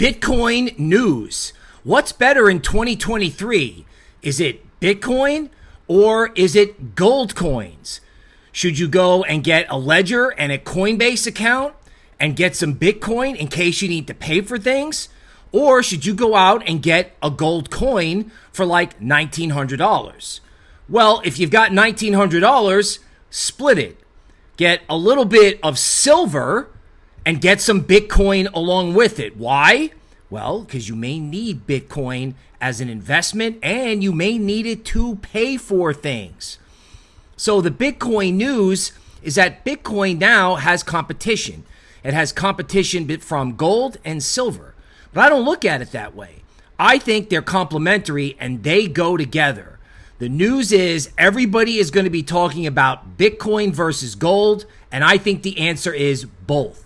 Bitcoin news. What's better in 2023? Is it Bitcoin or is it gold coins? Should you go and get a ledger and a Coinbase account and get some Bitcoin in case you need to pay for things? Or should you go out and get a gold coin for like $1,900? Well, if you've got $1,900, split it. Get a little bit of silver and get some Bitcoin along with it. Why? Well, because you may need Bitcoin as an investment and you may need it to pay for things. So, the Bitcoin news is that Bitcoin now has competition. It has competition from gold and silver. But I don't look at it that way. I think they're complementary and they go together. The news is everybody is going to be talking about Bitcoin versus gold, and I think the answer is both.